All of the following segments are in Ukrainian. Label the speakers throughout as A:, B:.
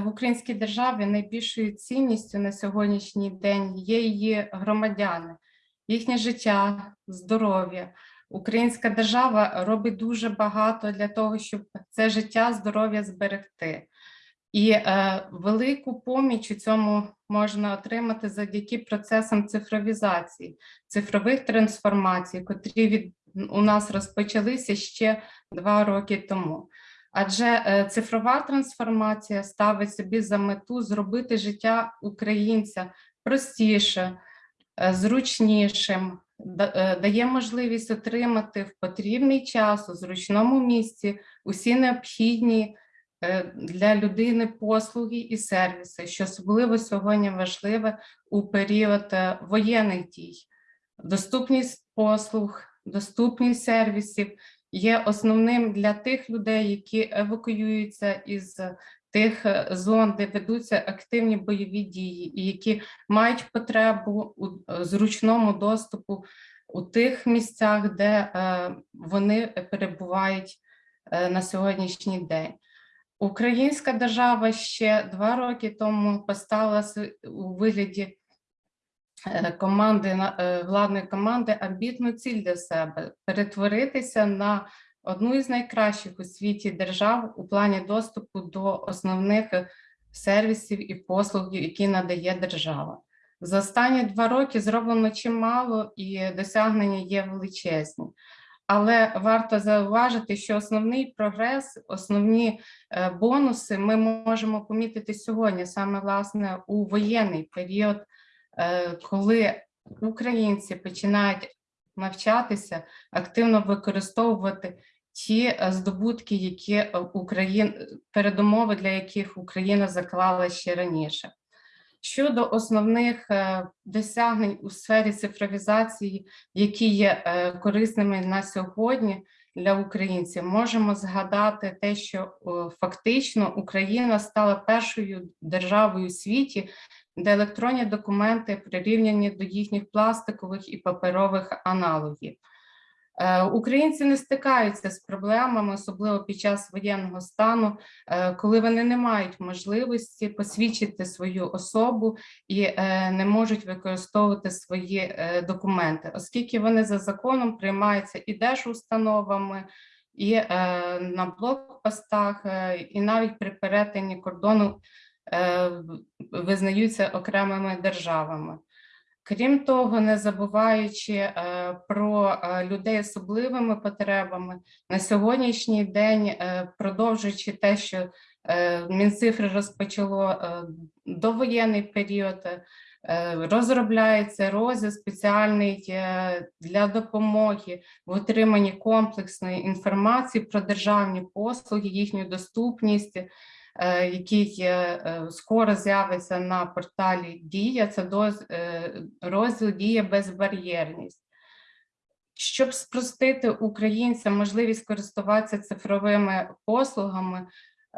A: в українській державі найбільшою цінністю на сьогоднішній день є її громадяни, їхнє життя, здоров'я. Українська держава робить дуже багато для того, щоб це життя, здоров'я зберегти. І е, велику поміч у цьому можна отримати завдяки процесам цифровізації, цифрових трансформацій, котрі від у нас розпочалися ще два роки тому. Адже е, цифрова трансформація ставить собі за мету зробити життя українця простіше, е, зручнішим, е, дає можливість отримати в потрібний час у зручному місці усі необхідні для людини послуги і сервіси, що особливо сьогодні важливе у період воєнних дій. Доступність послуг, доступність сервісів є основним для тих людей, які евакуюються із тих е, зон, де ведуться активні бойові дії, і які мають потребу у е, зручному доступу у тих місцях, де е, вони перебувають е, на сьогоднішній день. Українська держава ще два роки тому поставила у вигляді е, команди на- е, владної команди амбітну ціль для себе перетворитися на одну із найкращих у світі держав у плані доступу до основних е, сервісів і послуг, які надає держава. За останні два роки зроблено чимало і досягнення є величезні. Але варто зауважити, що основний прогрес, основні е, бонуси ми можемо помітити сьогодні, саме власне у воєнний період, е, коли українці починають навчатися активно використовувати ті е, здобутки, які Україна передумови, для яких Україна заклала ще раніше. Щодо основних е, досягнень у сфері цифровізації, які є е, корисними на сьогодні для українців, можемо згадати те, що фактично Україна стала першою державою у світі, де електронні документи прирівняні до їхніх пластикових і паперових аналогів. Е, Українці не стикаються з проблемами, особливо під час воєнного стану, е, коли вони не мають можливості посвідчити свою особу і е, не можуть використовувати свої документи, оскільки вони за законом приймаються і держустановами, і на блокпостах, і навіть при перетині кордону визнаються окремими державами. Крім того, не забуваючи е, про е, людей з особливими потребами, на сьогоднішній день, е, продовжуючи те, що е, Мінцифри розпочало е, довоєнний період, е, розробляється розділ спеціальний е, для допомоги в отриманні комплексної інформації про державні послуги, їхню доступність, е, який е, е, скоро з'явиться на порталі Дія. Це е, розділ Дія безбар'єрність. Щоб спростити українцям можливість користуватися цифровими послугами,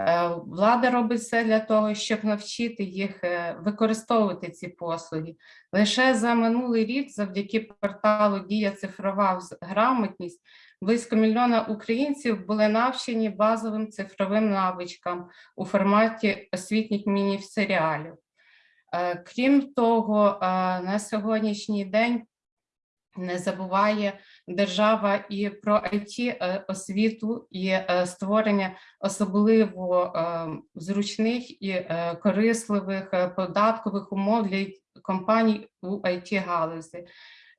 A: е, влада робить все для того, щоб навчити їх е, використовувати ці послуги. Лише за минулий рік, завдяки порталу Дія цифрова грамотність, близько мільйона українців були навчені базовим цифровим навичкам у форматі освітніх міні-серіалів. Е, Крім того, е, на сьогоднішній день не забуває держава і про it освіту і е, створення особливо е, зручних і е, корисливих е, податкових умов для компаній у it галузі.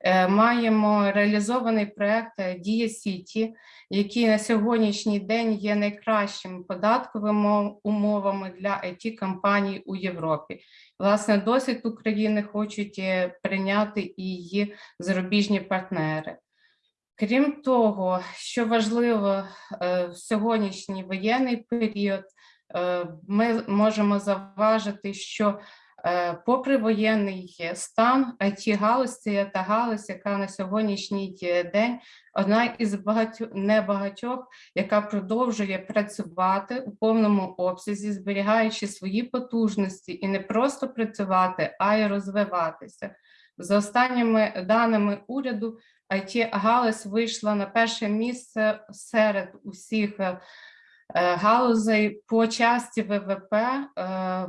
A: Е, Маємо реалізований проект е, Дія Сіті, який на сьогоднішній день є найкращими податковими умовами для it компаній у Європі. Власне, досвід України хочуть е, прийняти і її зарубіжні партнери. Крім того, що важливо в сьогоднішній воєнний період, ми можемо заважити, що попри воєнний е, стан, it галузь це та галузь, яка на сьогоднішній е, день одна із багатьох небагатьох, яка продовжує працювати у повному обсязі, зберігаючи свої потужності і не просто працювати, а й розвиватися. За останніми даними уряду, it галузь вийшла на перше місце серед усіх е, е, галузей по часті ВВП е,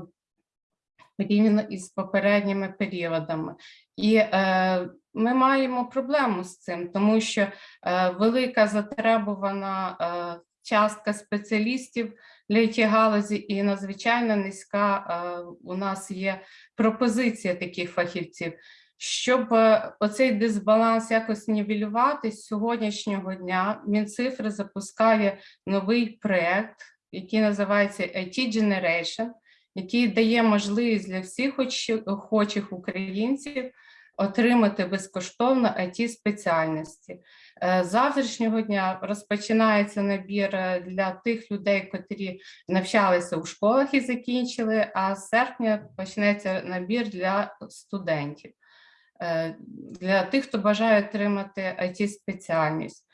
A: порівняно із попередніми періодами. І е, ми маємо проблему з цим, тому що е, велика затребувана е, частка спеціалістів для it галузі і надзвичайно низька е, у нас є пропозиція таких фахівців. Щоб е, оцей дисбаланс якось нівелювати, з сьогоднішнього дня Мінцифри запускає новий проект, який називається IT Generation, який дає можливість для всіх охочих- українців отримати безкоштовно it спеціальності. Е, завтрашнього дня розпочинається набір е, для тих людей, котрі навчалися у школах і закінчили, а з серпня почнеться набір для студентів, е, для тих, хто бажає отримати it спеціальність.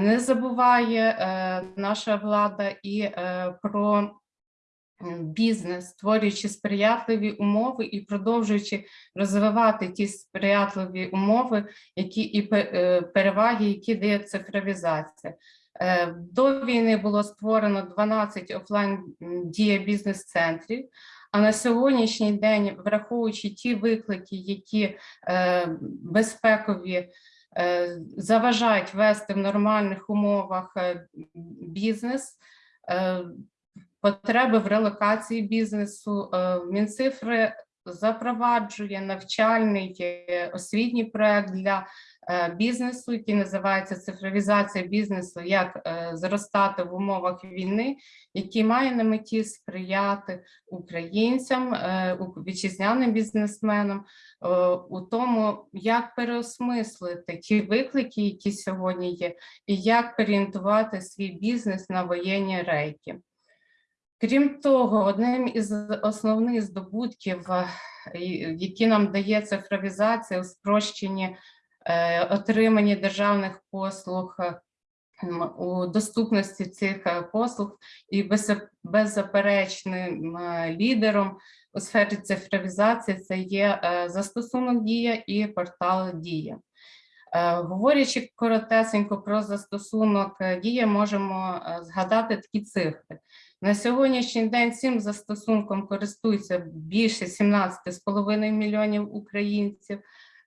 A: Не забуває наша влада і про бізнес, створюючи сприятливі умови і продовжуючи розвивати ті сприятливі умови, які і е, переваги, які дає цифровізація. Е, До війни було створено 12 офлайн дія бізнес-центрів. А на сьогоднішній день, враховуючи ті виклики, які е, безпекові е, заважають вести в нормальних умовах е, бізнес, е, потреби в релокації бізнесу. е, Мінцифри запроваджує навчальний е, освітній проект для е, бізнесу, який називається цифровізація бізнесу, як зростати в умовах війни, який має на меті сприяти українцям, вітчизняним бізнесменам у тому, як переосмислити ті виклики, які сьогодні є, і як переорієнтувати свій бізнес на воєнні рейки. Крім того, одним із основних здобутків, е, які нам дає цифровізація у спрощенні е, отриманні державних послуг, е, у доступності цих послуг і беззаперечним лідером у сфері цифровізації це є застосунок Дія і портал Дія. Говорячи коротесенько про застосунок Дія, можемо згадати такі цифри. На сьогоднішній день цим застосунком користуються більше 17,5 мільйонів українців.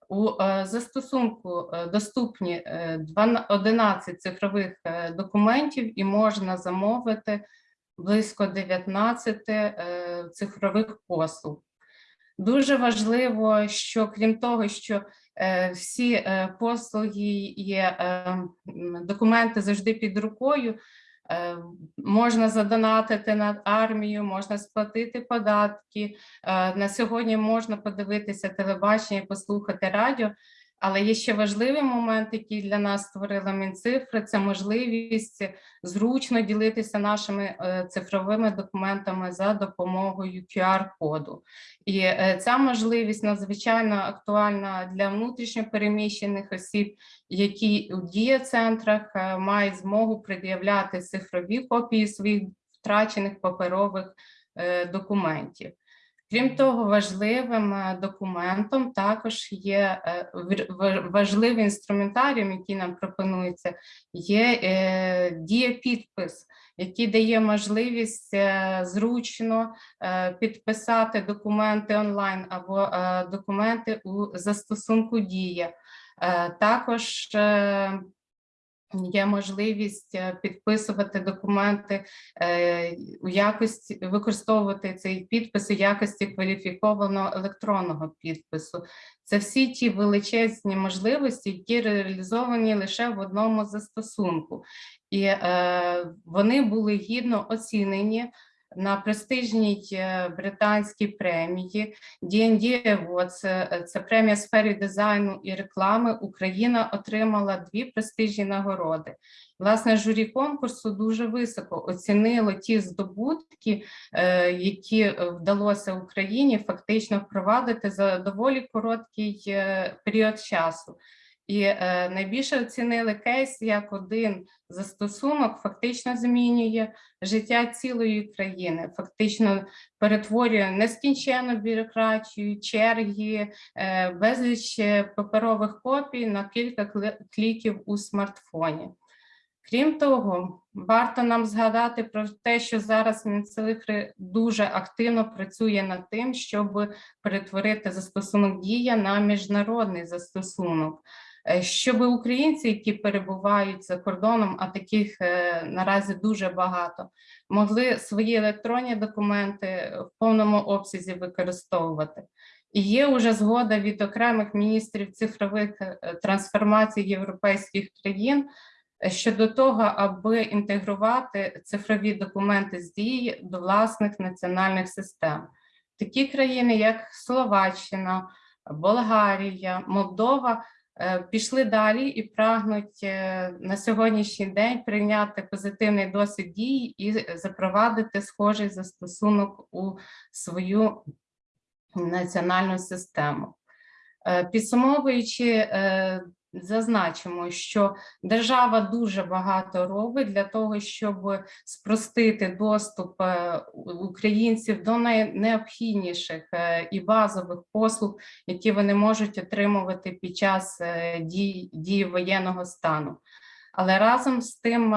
A: У е, застосунку е, доступні е, 12 11 цифрових е, документів і можна замовити близько 19 е, цифрових послуг. Дуже важливо, що крім того, що всі послуги є, документи завжди під рукою, можна задонатити на армію, можна сплатити податки. е, На сьогодні можна подивитися телебачення, послухати радіо. Але є ще важливий момент, який для нас створила Мінцифри, це можливість зручно ділитися нашими е, цифровими документами за допомогою QR-коду. І е, ця можливість надзвичайно актуальна для внутрішньопереміщених осіб, які у дієцентрах е, мають змогу пред'являти цифрові копії своїх втрачених паперових документів. Крім того, важливим е, документом також є е, важливий інструментаріум, який нам пропонується, є е, дієпідпис, який дає можливість зручно підписати документи онлайн або документи у застосунку Дія. Також є можливість е, підписувати документи е, у якості, використовувати цей підпис у якості кваліфікованого електронного підпису. Це всі ті величезні можливості, які реалізовані лише в одному застосунку. І е, вони були гідно оцінені на престижній е, британській премії D&D Award, це, це премія сфері дизайну і реклами. Україна отримала дві престижні нагороди. Власне, журі конкурсу дуже високо оцінило ті здобутки, е, які е, вдалося Україні фактично впровадити за доволі короткий е, період часу. І е, найбільше оцінили кейс як один застосунок фактично змінює життя цілої країни, фактично перетворює нескінченну бюрократію, черги, е, безліч е, паперових копій на кілька кліків у смартфоні. Крім того, варто нам згадати про те, що зараз Мінцифри дуже активно працює над тим, щоб перетворити застосунок дія на міжнародний застосунок, щоб українці, які перебувають за кордоном, а таких е, наразі дуже багато, могли свої електронні документи в повному обсязі використовувати. І є вже згода від окремих міністрів цифрових е, трансформацій європейських країн е, щодо того, аби інтегрувати цифрові документи з дії до власних національних систем. Такі країни, як Словаччина, Болгарія, Молдова, е, пішли далі і прагнуть е, на сьогоднішній день прийняти позитивний досвід дії і запровадити схожий застосунок у свою національну систему. Е, Підсумовуючи, е, зазначимо, що держава дуже багато робить для того, щоб спростити доступ е, українців до найнеобхідніших е, і базових послуг, які вони можуть отримувати під час е, дій, дії воєнного стану. Але разом з тим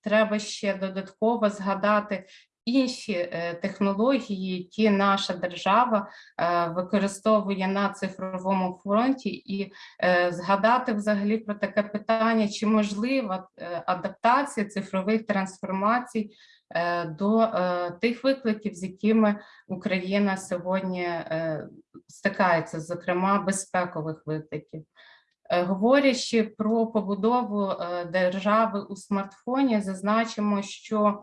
A: треба ще додатково згадати інші е, технології, які наша держава е, використовує на цифровому фронті, і е, згадати взагалі про таке питання, чи можлива адаптація цифрових трансформацій до тих викликів, з якими Україна сьогодні стикається, зокрема безпекових викликів. Говорячи про побудову держави у смартфоні, зазначимо, що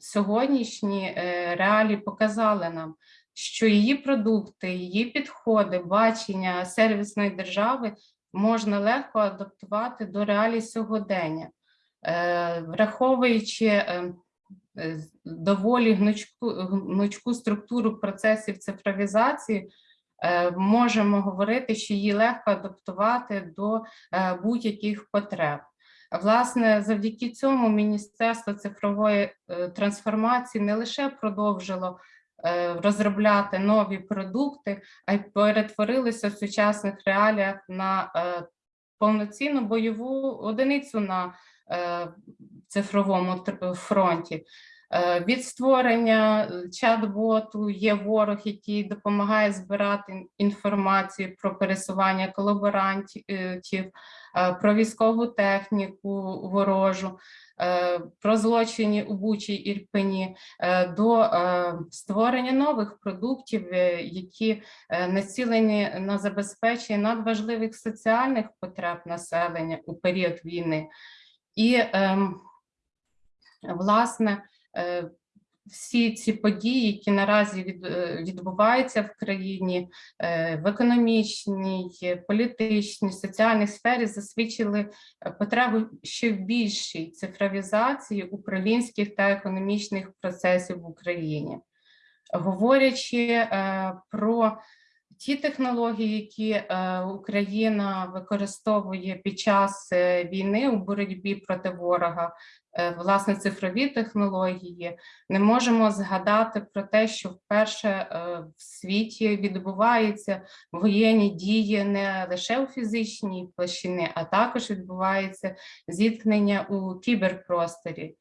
A: сьогоднішні е, реалії показали нам, що її продукти, її підходи, бачення сервісної держави можна легко адаптувати до реалій сьогодення, Е, враховуючи е, доволі гнучку, гнучку структуру процесів цифровізації, можемо говорити, що її легко адаптувати до будь-яких потреб. Власне, завдяки цьому Міністерство цифрової е, трансформації не лише продовжило е, розробляти нові продукти, а й перетворилося в сучасних реаліях на е, повноцінну бойову одиницю на цифровому фронті. Від створення чат-боту є ворог, який допомагає збирати інформацію про пересування колаборантів, про військову техніку ворожу, е, про злочини у Бучі Ірпені, е, до е, створення нових продуктів, е, які е, націлені на забезпечення надважливих соціальних потреб населення у період війни. І, ем, власне, е, всі ці події, які наразі від, е, відбуваються в країні е, в економічній, політичній, соціальній сфері, засвідчили е, потребу ще в більшій цифровізації управлінських та економічних процесів в Україні. Говорячи про ті технології, які е, Україна використовує під час е, війни у боротьбі проти ворога, е, власне, цифрові технології, не можемо згадати про те, що вперше в світі відбуваються воєнні дії не лише у фізичній площині, а також відбувається зіткнення у кіберпросторі.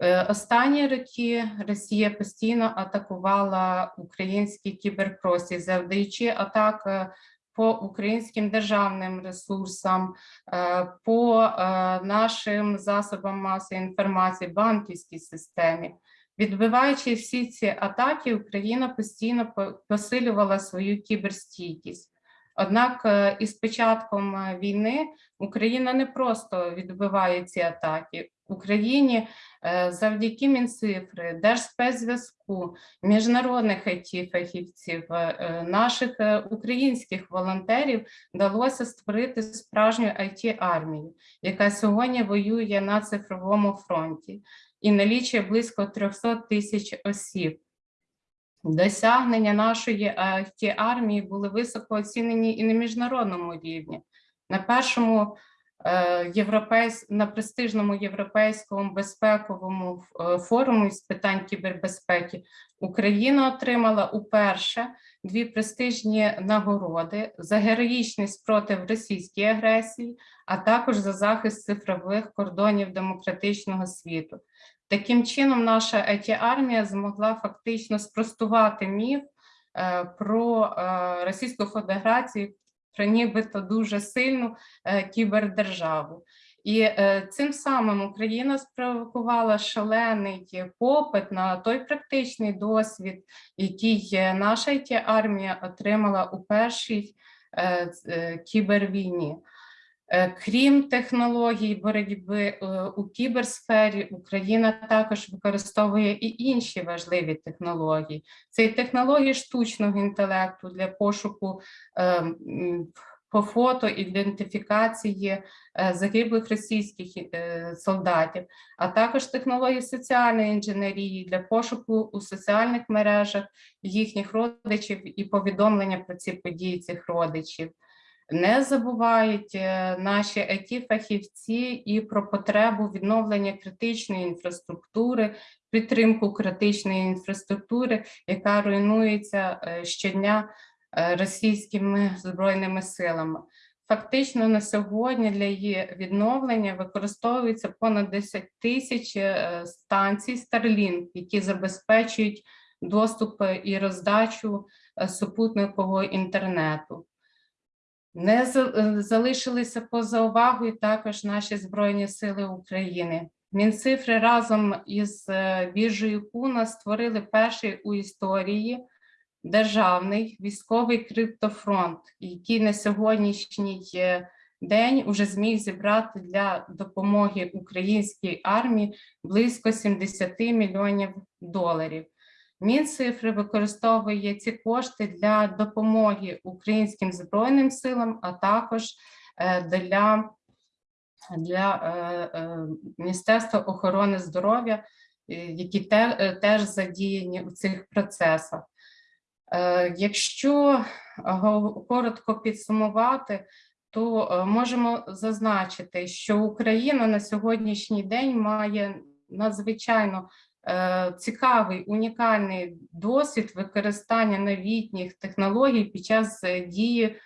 A: Е, Останні роки Росія постійно атакувала український кіберпростір, завдаючи атак е, по українським державним ресурсам, е, по нашим засобам масової інформації, банківській системі. Відбиваючи всі ці атаки, Україна постійно посилювала свою кіберстійкість. Однак е, із початком е, війни Україна не просто відбиває ці атаки. Україні е, завдяки Мінцифри, Держспецзв'язку, міжнародних it фахівців наших українських волонтерів вдалося створити справжню it армію яка сьогодні воює на цифровому фронті і налічує близько 300 тисяч осіб. Досягнення нашої it армії були високо оцінені і на міжнародному рівні. На першому е, європейсь... на престижному європейському безпековому е, форумі з питань кібербезпеки Україна отримала уперше дві престижні нагороди за героїчний спротив російській агресії, а також за захист цифрових кордонів демократичного світу. Таким чином, наша it армія змогла фактично спростувати міф е, про е, Російську Федерацію, про нібито дуже сильну е, кібердержаву. І цим самим Україна спровокувала шалений попит на той практичний досвід, який наша it армія отримала у першій кібервійні. Е, Крім технологій боротьби е, у кіберсфері, Україна також використовує і інші важливі технології. Це і технології штучного інтелекту для пошуку е, по фото ідентифікації загиблих російських солдатів, а також технології соціальної інженерії для пошуку у соціальних мережах їхніх родичів і повідомлення про ці події цих родичів. Не забувають е, наші it фахівці і про потребу відновлення критичної інфраструктури, підтримку критичної інфраструктури, яка руйнується е, щодня е, російськими збройними силами. Фактично на сьогодні для її відновлення використовується понад 10 тисяч станцій Starlink, які забезпечують доступ і роздачу супутникового інтернету. Не за- залишилися поза увагою також наші Збройні Сили України. Мінцифри разом із е, біржею Куна створили перший у історії державний військовий криптофронт, який на сьогоднішній е, день уже зміг зібрати для допомоги українській армії близько 70 мільйонів доларів. Мінцифри використовує ці кошти для допомоги українським збройним силам, а також е, для, для е, е, Міністерства охорони здоров'я, які теж задіяні у цих процесах. Якщо коротко підсумувати, то можемо зазначити, що Україна на сьогоднішній день має надзвичайно цікавий унікальний досвід використання новітніх технологій під час е, дії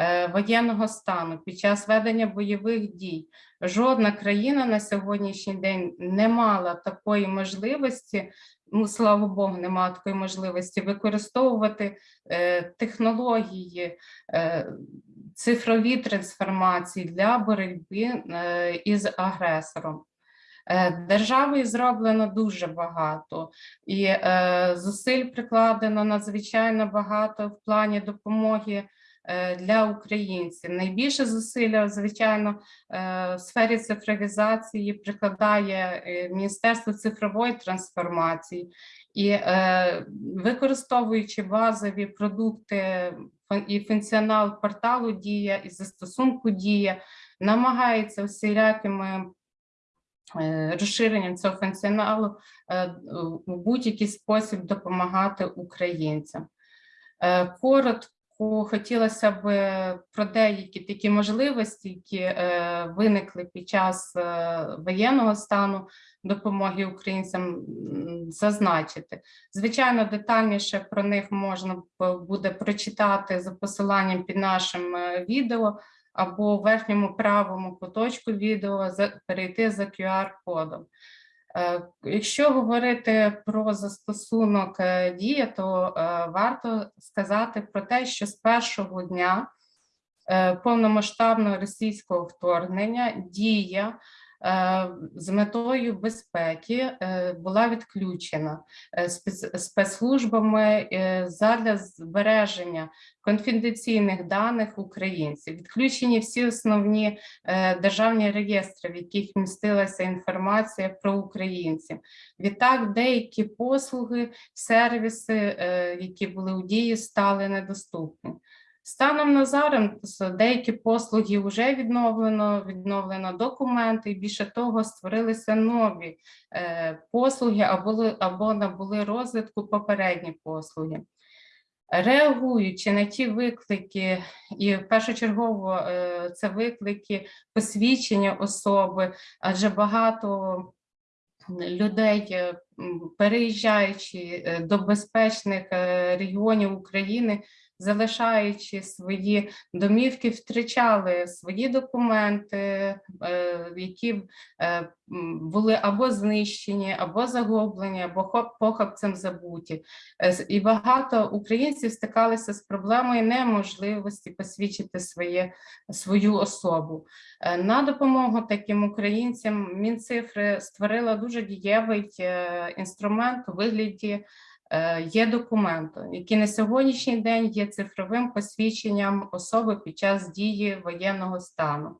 A: е, воєнного стану, під час ведення бойових дій. Жодна країна на сьогоднішній день не мала такої можливості, ну слава Богу, немає такої можливості використовувати е, технології, е, цифрові трансформації для боротьби е, із агресором. Е, Державою зроблено дуже багато, і е, зусиль прикладено надзвичайно багато в плані допомоги е, для українців. Найбільше зусилля, звичайно, в сфері цифровізації прикладає Міністерство цифрової трансформації і використовуючи базові продукти і функціонал порталу Дія і застосунку Дія, намагається всілякими е, розширенням цього функціоналу е, у будь-який спосіб допомагати українцям. Е, Коротко хотілося б про деякі такі можливості, які е, виникли під час е, воєнного стану допомоги українцям, зазначити. Звичайно, детальніше про них можна буде прочитати за посиланням під нашим е, відео або в верхньому правому куточку відео перейти за QR-кодом. Е, Якщо говорити про застосунок е, дія, то е, варто сказати про те, що з першого дня повномасштабного російського вторгнення дія з метою безпеки е, була відключена е, спецслужбами е, задля збереження конфіденційних даних українців. Відключені всі основні е, державні реєстри, в яких містилася інформація про українців. Відтак, деякі послуги, сервіси, е, які були у дії, стали недоступні. Станом на зараз деякі послуги вже відновлено, відновлено документи, і більше того, створилися нові е, послуги або, або набули розвитку попередні послуги. Реагуючи на ті виклики, і першочергово е, це виклики посвідчення особи, адже багато людей, е, переїжджаючи е, до безпечних е, регіонів України, залишаючи свої домівки, втрачали свої документи, е, які е, були або знищені, або загублені, або похабцем забуті. Е, І багато українців стикалися з проблемою неможливості посвідчити своє, свою особу. На допомогу таким українцям Мінцифри створила дуже дієвий інструмент у вигляді є документи, який на сьогоднішній день є цифровим посвідченням особи під час дії воєнного стану.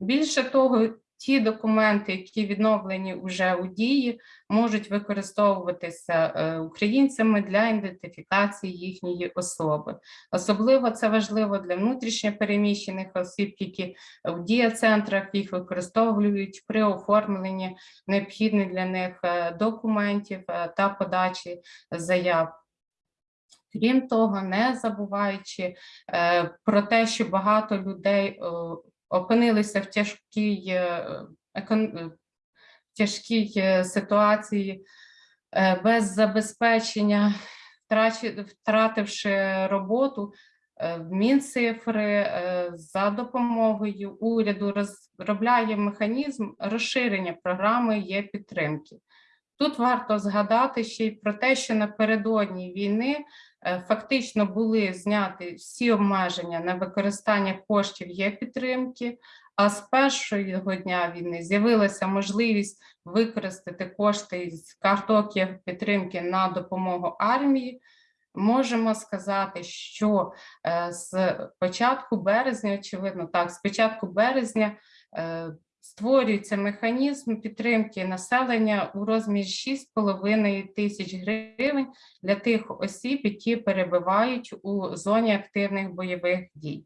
A: Більше того, ті документи, які відновлені вже у дії, можуть використовуватися е, українцями для ідентифікації їхньої особи. Особливо це важливо для внутрішньопереміщених осіб, які в дієцентрах їх використовують при оформленні необхідних для них е, документів е, та подачі заяв. Крім того, не забуваючи про те, що багато людей опинилися в тяжкій, е, е, тяжкій е, ситуації без забезпечення, втративши роботу, Мінцифри за допомогою уряду розробляє механізм розширення програми є підтримки. Тут варто згадати ще й про те, що напередодні війни фактично були зняті всі обмеження на використання коштів є підтримки, а з першого дня війни з'явилася можливість використати кошти з карток є підтримки на допомогу армії. Можемо сказати, що е, з початку березня, очевидно, так, з початку березня е, створюється механізм підтримки населення у розмірі 6,5 тисяч гривень для тих осіб, які перебувають у зоні активних бойових дій.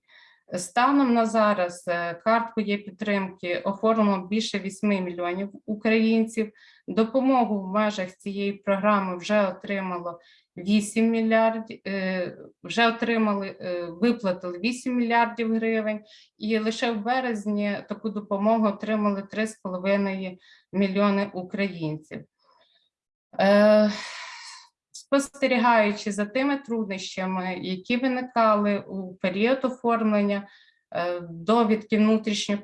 A: Станом на зараз е, картку є підтримки оформлено більше 8 мільйонів українців. Допомогу в межах цієї програми вже отримало 8 мільярдів, е, вже отримали, е, виплатили 8 мільярдів гривень, і лише в березні таку допомогу отримали 3,5 мільйони українців. Е, Спостерігаючи за тими труднощами, які виникали у період оформлення довідки внутрішньо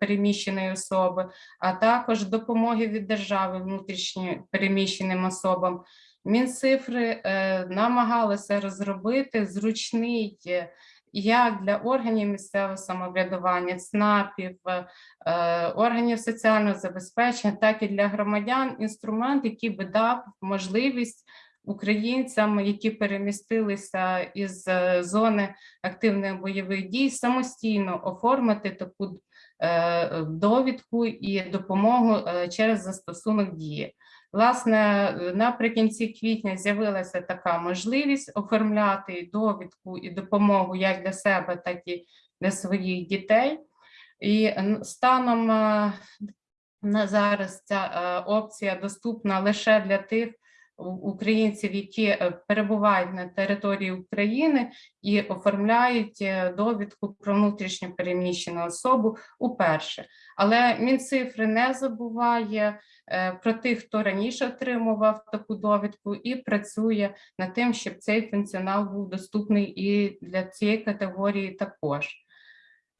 A: переміщеної особи, а також допомоги від держави внутрішньо переміщеним особам, Мінцифри е, намагалися розробити зручний е, як для органів місцевого самоврядування, ЦНАПів, е, органів соціального забезпечення, так і для громадян інструмент, який би дав можливість українцям, які перемістилися із зони активних бойових дій, самостійно оформити таку довідку і допомогу через застосунок дії. Власне, наприкінці квітня з'явилася така можливість оформляти довідку і допомогу як для себе, так і для своїх дітей. І станом е, на зараз ця е, опція доступна лише для тих українців, які е, перебувають на території України і оформляють е, довідку про внутрішньо переміщену особу уперше. Але Мінцифри не забуває е, про тих, хто раніше отримував таку довідку, і працює над тим, щоб цей функціонал був доступний і для цієї категорії також.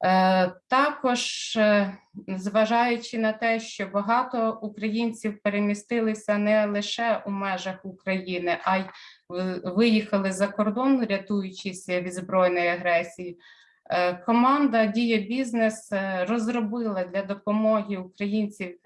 A: Е, Також, е, зважаючи на те, що багато українців перемістилися не лише у межах України, а й виїхали за кордон, рятуючись від збройної агресії. е, Команда Дія Бізнес розробила для допомоги українців,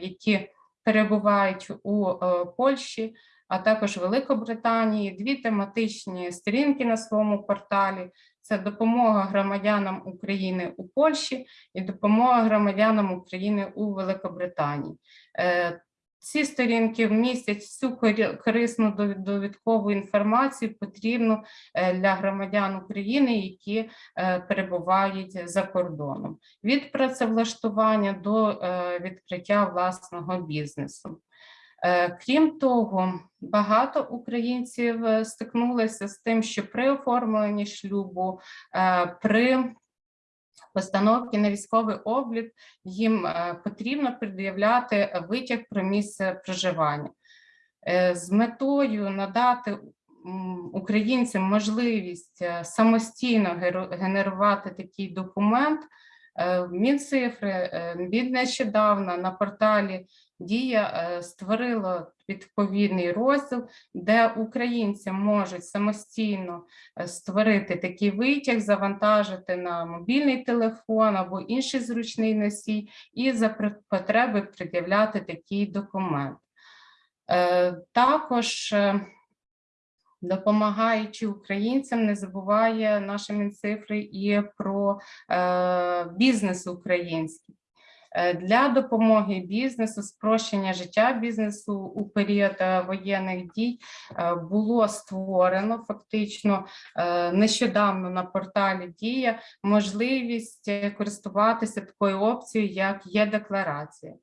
A: які перебувають у Польщі, а також Великобританії, дві тематичні сторінки на своєму порталі. Це допомога громадянам України у Польщі і допомога громадянам України у Великобританії. Е, Ці сторінки містять всю корисну довідкову інформацію, потрібну е, для громадян України, які е, перебувають за кордоном, від працевлаштування до відкриття власного бізнесу. Е, Крім того, багато українців е, стикнулися з тим, що при оформленні шлюбу, е, при постановці на військовий облік їм потрібно пред'являти витяг про місце проживання. З метою надати українцям можливість самостійно генерувати такий документ, Мінцифри е, від нещодавно на порталі Дія е, створило відповідний розділ, де українці можуть самостійно е, створити такий витяг, завантажити на мобільний телефон або інший зручний носій, і за потреби пред'являти такий документ. Е, Також, е, допомагаючи українцям, не забуває наша Мінцифри і про е, бізнес український. Е, Для допомоги бізнесу, спрощення життя бізнесу у період е, воєнних дій було створено фактично нещодавно на порталі Дія можливість користуватися такою опцією, як є декларація.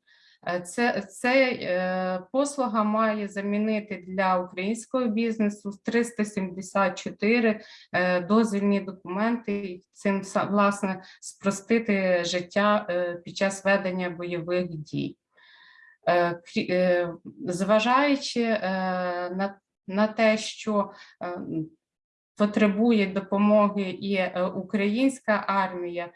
A: Е, Це, е, послуга має замінити для українського бізнесу 374 е, дозвільні документи, і цим власне спростити життя під час ведення бойових дій. Зважаючи на, те, що потребує допомоги і українська армія,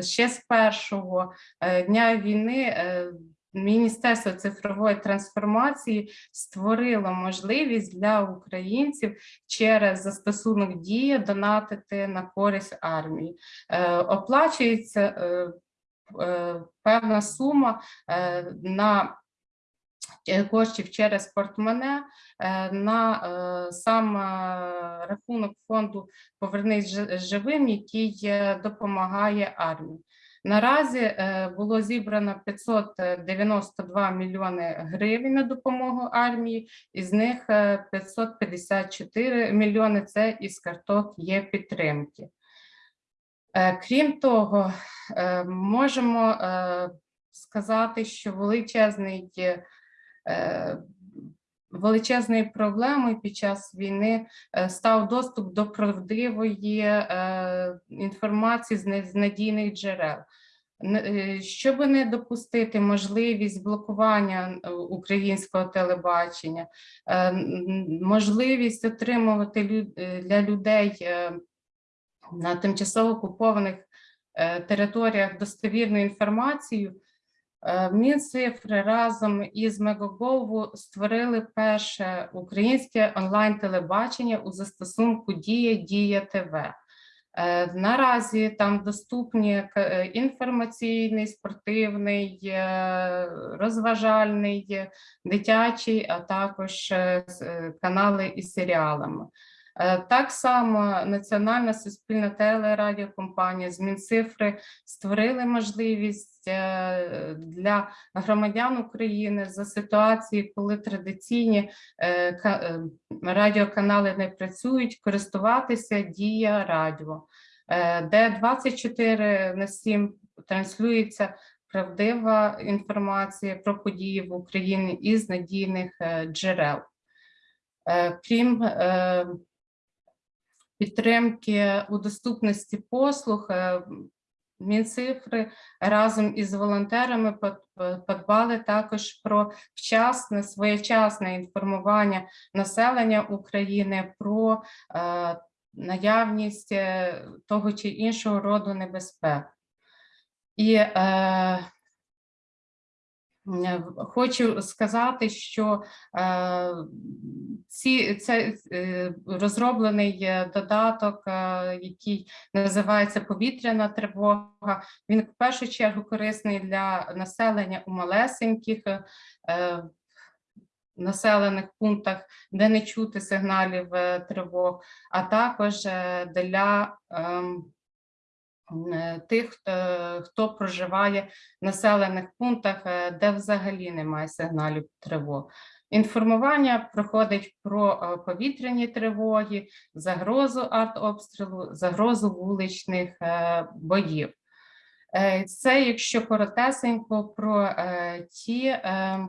A: ще з першого е, дня війни е, Міністерство цифрової трансформації створило можливість для українців через застосунок дія донатити на користь армії. Е, Оплачується певна сума на коштів через портмоне е, на е, сам е, рахунок фонду Повернись живим, який е, допомагає армії. Наразі е, було зібрано 592 мільйони гривень на допомогу армії, із них е, 554 мільйони це із карток є підтримки. Е, Крім того, е, можемо е, сказати, що величезний е, величезною проблемою під час війни е, став доступ до правдивої е, інформації з надійних джерел. Е, Щоб не допустити можливість блокування е, українського телебачення, е, можливість отримувати е, для людей е, на тимчасово окупованих е, територіях достовірну інформацію, е, Мінцифри разом із Мегагову створили перше українське онлайн-телебачення у застосунку Дія Дія ТВ. Е, Наразі там доступні е, інформаційний, спортивний, розважальний, дитячий, а також канали із серіалами. Е, Так само Національна суспільна телерадіокомпанія з Мінцифри створили можливість е, для громадян України за ситуації, коли традиційні е, ка- радіоканали не працюють, користуватися Дія Радіо, де 24 на 7 транслюється правдива інформація про події в Україні із надійних джерел. Крім підтримки у доступності послуг, е, Мінцифри разом із волонтерами подбали також про вчасне, своєчасне інформування населення України про е, наявність е, того чи іншого роду небезпек. І е, е, хочу сказати, що е, ці, це е, розроблений е, додаток, е, який називається повітряна тривога. Він в першу чергу корисний для населення у малесеньких е, е, населених пунктах, де не чути сигналів е, тривог, а також е, для ем, е, тих, хто, хто проживає в населених пунктах, е, де взагалі немає сигналів тривог. Інформування проходить про е, повітряні тривоги, загрозу артобстрілу, загрозу вуличних е, боїв. Е, Це, якщо коротесенько, про е, ті е, е,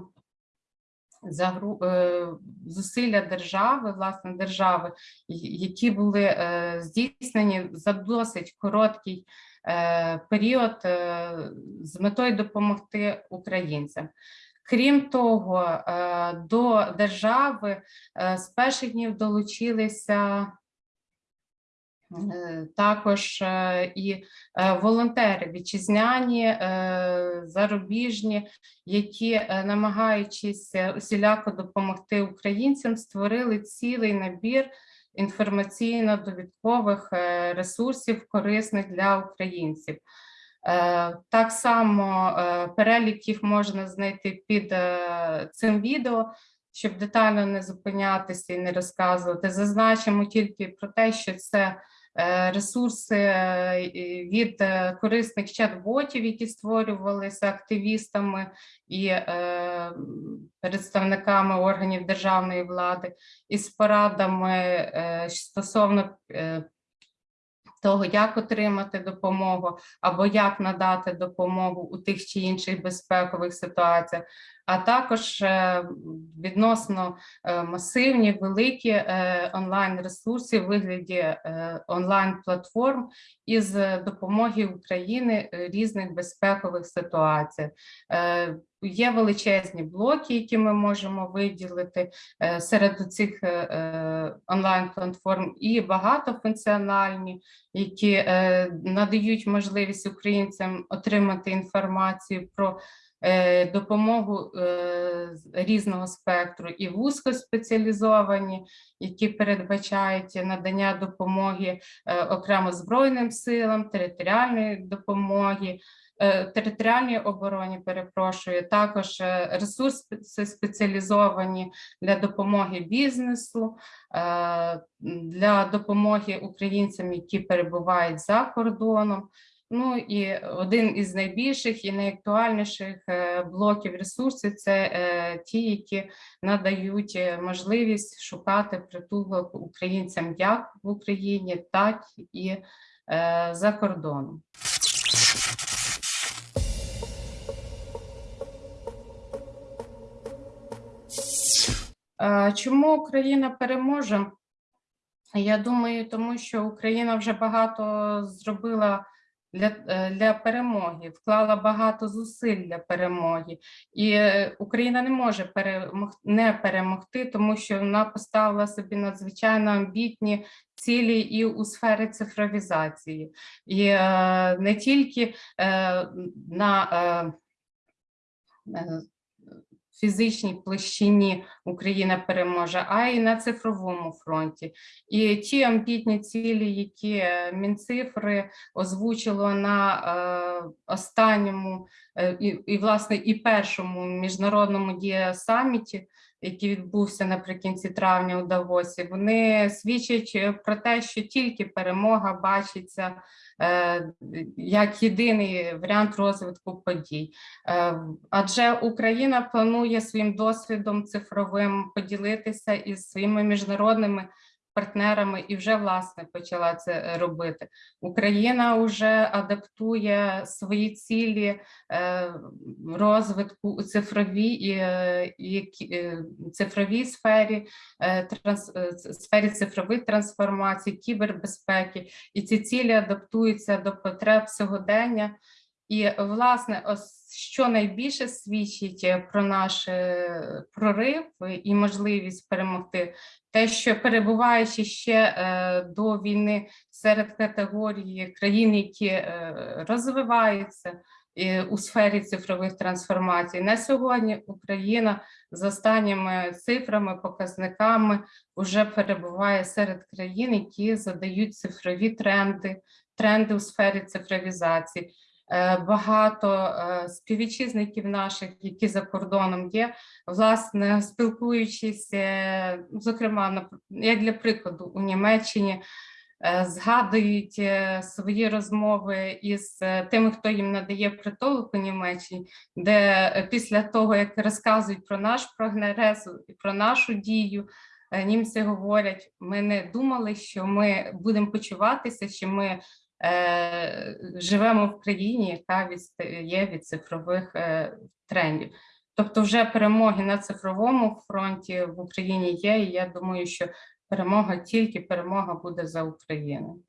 A: зусилля держави, власне держави, які були е, здійснені за досить короткий е, період е, з метою допомогти українцям. Крім того, е, до держави е, з перших днів долучилися е, також е, і е, волонтери вітчизняні, е, зарубіжні, які, е, намагаючись е, усіляко допомогти українцям, створили цілий набір інформаційно-довідкових е, ресурсів, корисних для українців. Е, Так само е, перелік їх можна знайти під е, цим відео, щоб детально не зупинятися і не розказувати. Зазначимо тільки про те, що це е, ресурси е, від е, корисних чат-ботів, які створювалися активістами і е, представниками органів державної влади, із порадами е, стосовно е, того, як отримати допомогу або як надати допомогу у тих чи інших безпекових ситуаціях, а також е, відносно е, масивні великі е, онлайн-ресурси в вигляді онлайн-платформ із допомоги України різних безпекових ситуаціях. Е, Є величезні блоки, які ми можемо виділити серед цих онлайн-платформ, і багатофункціональні, які надають можливість українцям отримати інформацію про допомогу е, різного спектру, і вузькоспеціалізовані, які передбачають надання допомоги е, окремо Збройним силам, територіальної допомоги. е, Територіальній обороні, перепрошую, також е, ресурси спеціалізовані для допомоги бізнесу, е, для допомоги українцям, які перебувають за кордоном. Ну і один із найбільших і найактуальніших е, блоків ресурсів це е, ті, які надають е, можливість шукати притулок українцям як в Україні, так і за кордоном. Чому Україна переможе? Я думаю, тому що Україна вже багато зробила для, е, для перемоги, вклала багато зусиль для перемоги, і е, Україна не може перемог, не перемогти, тому що вона поставила собі надзвичайно амбітні цілі і у сфері цифровізації, і е, не тільки е, на е, е, фізичній площині Україна переможе, а й на цифровому фронті. І ті амбітні цілі, які е, Мінцифри озвучило на е, останньому е, і, і, власне, і першому міжнародному дія-саміті, який відбувся наприкінці травня у Давосі, вони свідчать е, про те, що тільки перемога бачиться е, як єдиний варіант розвитку подій. Е, Адже Україна планує своїм досвідом цифровим поділитися із своїми міжнародними партнерами і вже власне почала це е, робити. Україна вже адаптує свої цілі е, розвитку у цифровій і, е, е, цифровій сфері, транс, сфері цифрових трансформацій, кібербезпеки, і ці цілі адаптуються до потреб сьогодення. І власне, ось що найбільше свідчить е, про наш е, прорив і можливість перемогти, те, що перебуваючи ще е, до війни серед категорії країн, які розвиваються у сфері цифрових трансформацій, на сьогодні Україна за останніми цифрами, показниками вже перебуває серед країн, які задають цифрові тренди, тренди у сфері цифровізації. Е, Багато е, співвітчизників наших, які за кордоном є, власне, спілкуючись, е, зокрема, як для прикладу, у Німеччині згадують свої розмови із тими, хто їм надає притулок у Німеччині, де після того, як розказують про наш прогрес і про нашу дію, німці говорять: ми не думали, що ми будемо почуватися, що ми живемо в країні, яка відстає від цифрових е, трендів. Тобто, вже перемоги на цифровому фронті в Україні є. І я думаю, що перемога тільки перемога буде за Україну.